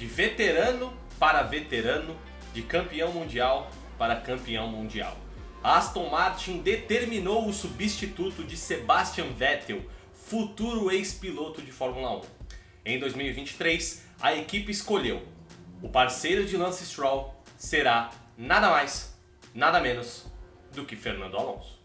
De veterano para veterano, de campeão mundial para campeão mundial. Aston Martin determinou o substituto de Sebastian Vettel, futuro ex-piloto de Fórmula 1. Em 2023, a equipe escolheu o parceiro de Lance Stroll será nada mais, nada menos do que Fernando Alonso.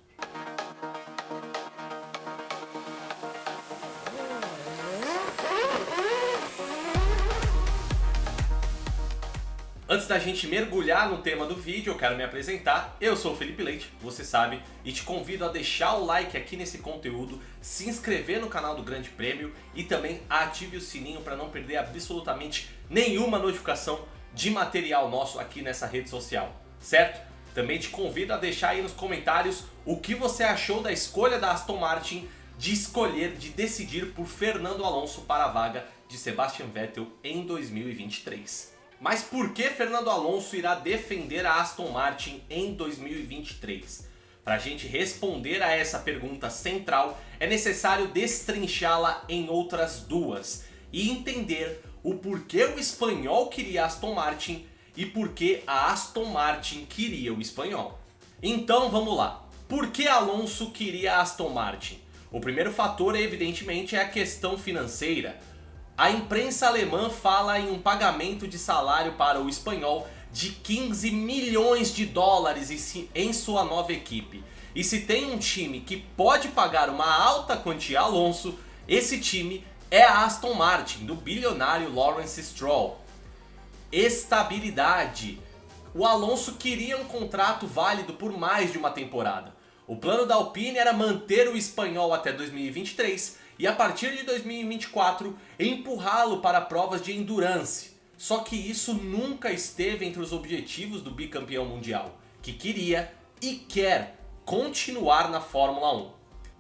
Antes da gente mergulhar no tema do vídeo, eu quero me apresentar. Eu sou o Felipe Leite, você sabe, e te convido a deixar o like aqui nesse conteúdo, se inscrever no canal do Grande Prêmio e também ative o sininho para não perder absolutamente nenhuma notificação de material nosso aqui nessa rede social, certo? Também te convido a deixar aí nos comentários o que você achou da escolha da Aston Martin de escolher, de decidir por Fernando Alonso para a vaga de Sebastian Vettel em 2023. Mas por que Fernando Alonso irá defender a Aston Martin em 2023? Para a gente responder a essa pergunta central, é necessário destrinchá-la em outras duas e entender o porquê o espanhol queria Aston Martin e por que a Aston Martin queria o espanhol. Então vamos lá. Por que Alonso queria Aston Martin? O primeiro fator evidentemente é a questão financeira. A imprensa alemã fala em um pagamento de salário para o espanhol de 15 milhões de dólares em sua nova equipe. E se tem um time que pode pagar uma alta quantia a Alonso, esse time é a Aston Martin, do bilionário Lawrence Stroll. Estabilidade. O Alonso queria um contrato válido por mais de uma temporada. O plano da Alpine era manter o espanhol até 2023 e a partir de 2024 empurrá-lo para provas de endurance. Só que isso nunca esteve entre os objetivos do bicampeão mundial, que queria e quer continuar na Fórmula 1.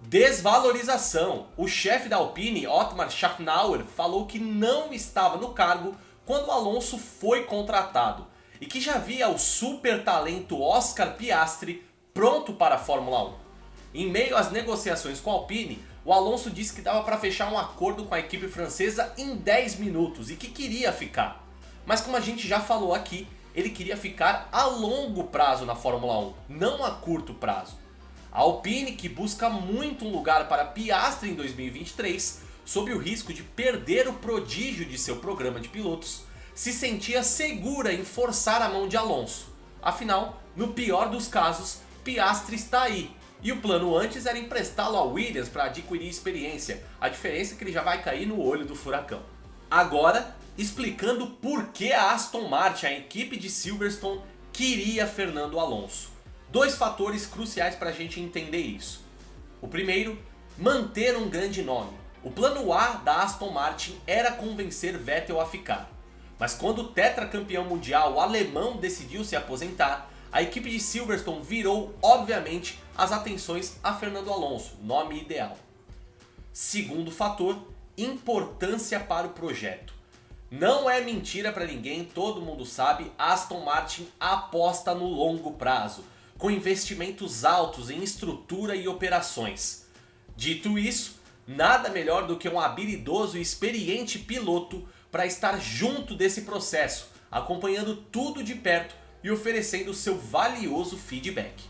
Desvalorização. O chefe da Alpine, Otmar Schaffnauer, falou que não estava no cargo quando Alonso foi contratado e que já via o super talento Oscar Piastri pronto para a Fórmula 1. Em meio às negociações com a Alpine, o Alonso disse que dava para fechar um acordo com a equipe francesa em 10 minutos e que queria ficar. Mas como a gente já falou aqui, ele queria ficar a longo prazo na Fórmula 1, não a curto prazo. A Alpine, que busca muito um lugar para Piastri em 2023, sob o risco de perder o prodígio de seu programa de pilotos, se sentia segura em forçar a mão de Alonso. Afinal, no pior dos casos, Piastri está aí, e o plano antes era emprestá-lo a Williams para adquirir experiência. A diferença é que ele já vai cair no olho do furacão. Agora, explicando por que a Aston Martin, a equipe de Silverstone, queria Fernando Alonso. Dois fatores cruciais para a gente entender isso. O primeiro, manter um grande nome. O plano A da Aston Martin era convencer Vettel a ficar. Mas quando o tetracampeão mundial alemão decidiu se aposentar, a equipe de Silverstone virou, obviamente, as atenções a Fernando Alonso, nome ideal. Segundo fator, importância para o projeto. Não é mentira para ninguém, todo mundo sabe, Aston Martin aposta no longo prazo, com investimentos altos em estrutura e operações. Dito isso, nada melhor do que um habilidoso e experiente piloto para estar junto desse processo, acompanhando tudo de perto e oferecendo seu valioso feedback.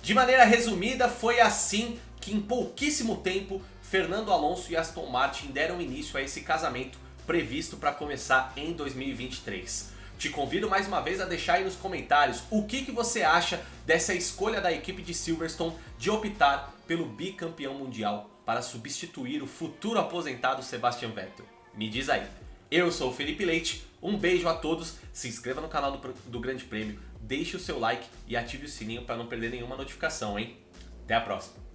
De maneira resumida, foi assim que em pouquíssimo tempo Fernando Alonso e Aston Martin deram início a esse casamento previsto para começar em 2023. Te convido mais uma vez a deixar aí nos comentários o que, que você acha dessa escolha da equipe de Silverstone de optar pelo bicampeão mundial para substituir o futuro aposentado Sebastian Vettel. Me diz aí. Eu sou o Felipe Leite, um beijo a todos, se inscreva no canal do, do Grande Prêmio, deixe o seu like e ative o sininho para não perder nenhuma notificação, hein? Até a próxima!